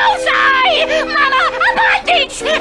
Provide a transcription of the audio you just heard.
Rosie! Mama, a bandage!